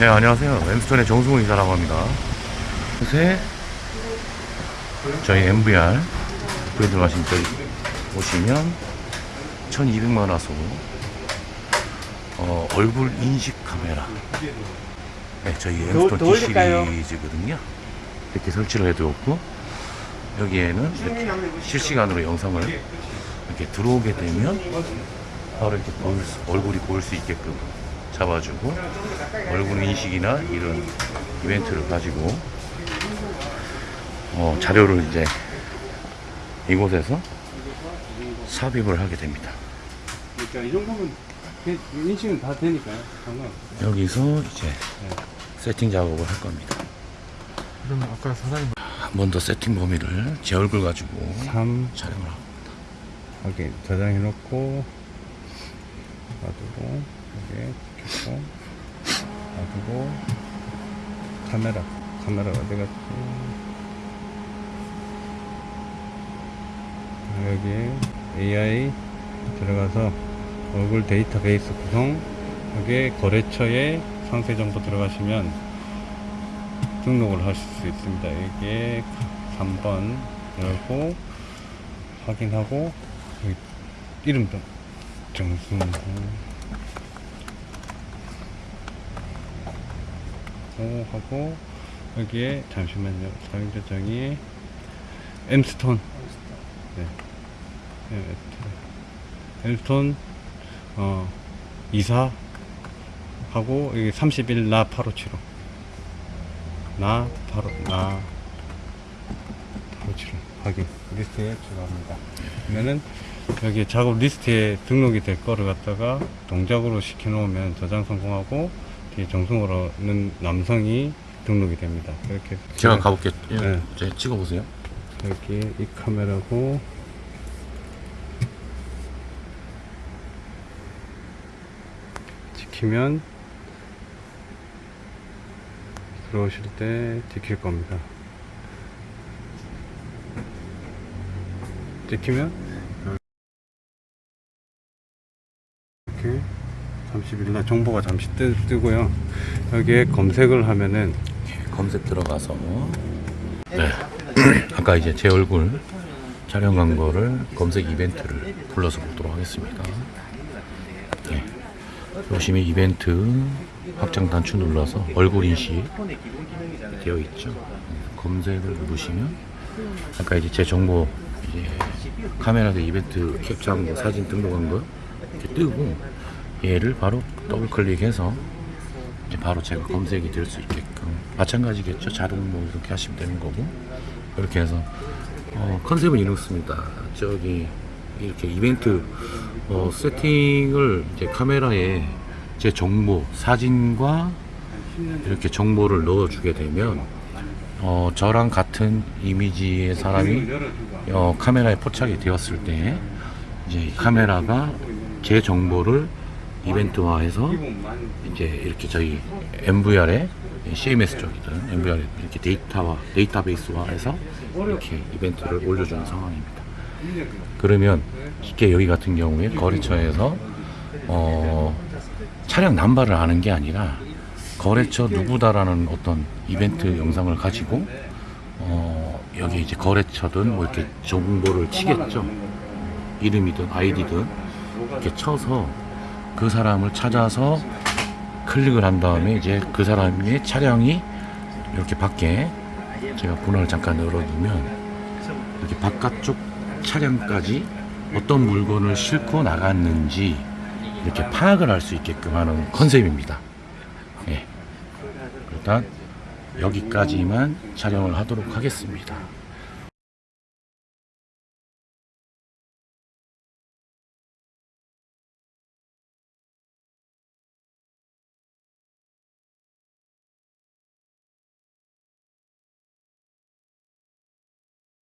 네 안녕하세요. 엠스톤의 정승훈 이사라고 합니다. 요새 저희 MVR 구에 들어가신 저기 보시면 1200만 화소 어, 얼굴 인식 카메라. 네, 저희 엠스톤 더 D? 시리즈거든요. 이렇게 설치를 해두었고 여기에는 이렇게 실시간으로 영상을 이렇게 들어오게 되면 바로 이렇게 수- 얼굴이 보일 수 있게끔 잡아주고 얼굴 인식이나 이런 이벤트를 가지고 어, 자료를 이제 이곳에서 삽입을 하게 됩니다. 그러니까 이 정도면 인식은 다 되니까요. 상관없어요. 여기서 이제 세팅 작업을 할 겁니다. 그러면 아까 사장님 한번 더 세팅 범위를 제 얼굴 가지고 3 촬영을 하고 확인 저장해 놓고 놔두고 여기 켜고 놔두고 카메라 카메라 어디 갔지 여기 AI 들어가서 얼굴 데이터베이스 구성 여기 거래처에 상세 정보 들어가시면 등록을 하실 수 있습니다. 여기에 3번 열고 확인하고 이름도 정승 호오 하고 여기에 잠시만요. 사용자 정의 엠스톤. 네. 네, 엠스톤. 어 이사 하고 여기 30일 나8575나 바로 나8575 확인. 리스트에 추가합니다. 그러면은 여기 작업 리스트에 등록이 될 거를 갖다가 동작으로 시켜 놓으면 저장 성공하고 정승호라는 남성이 등록이 됩니다 이렇게 제가 가볼게요. 예, 네. 이제 찍어보세요. 여기 이 카메라고 지키면 들어오실 때 지킬 겁니다 지키면 30일날 정보가 잠시 뜨, 뜨고요 여기에 검색을 하면은 검색 들어가서 네. 아까 이제 제 얼굴 촬영한 거를 검색 이벤트를 불러서 보도록 하겠습니다. 네. 보시면 이벤트 확장 단추 눌러서 얼굴 인식 되어 있죠. 검색을 누르시면 아까 이제 제 정보 이제 카메라도 이벤트 캡처한 거 사진 등록한 거 이렇게 뜨고 얘를 바로 더블 클릭해서 바로 제가 검색이 될 수 있게끔. 마찬가지겠죠. 자동 뭐 이렇게 하시면 되는 거고. 이렇게 해서 어, 컨셉은 이렇습니다. 저기 이렇게 이벤트 어, 세팅을 이제 카메라에 제 정보 사진과 이렇게 정보를 넣어 주게 되면 어, 저랑 같은 이미지의 사람이 어, 카메라에 포착이 되었을 때 이제 이 카메라가 제 정보를 이벤트화해서 이제 이렇게 저희 MVR에 CMS 쪽이든 MVR에 이렇게 데이터화 데이터베이스화해서 이렇게 이벤트를 올려주는 상황입니다. 그러면 쉽게 여기 같은 경우에 거래처에서 어, 차량 남발을 하는 게 아니라 거래처 누구다라는 어떤 이벤트 영상을 가지고 어, 여기 이제 거래처든 뭐 이렇게 정보를 치겠죠. 이름이든 아이디든 이렇게 쳐서 그 사람을 찾아서 클릭을 한 다음에 이제 그 사람의 차량이 이렇게 밖에 제가 번호를 잠깐 열어두면 이렇게 바깥쪽 차량까지 어떤 물건을 싣고 나갔는지 이렇게 파악을 할 수 있게끔 하는 컨셉입니다. 예. 일단 여기까지만 촬영을 하도록 하겠습니다.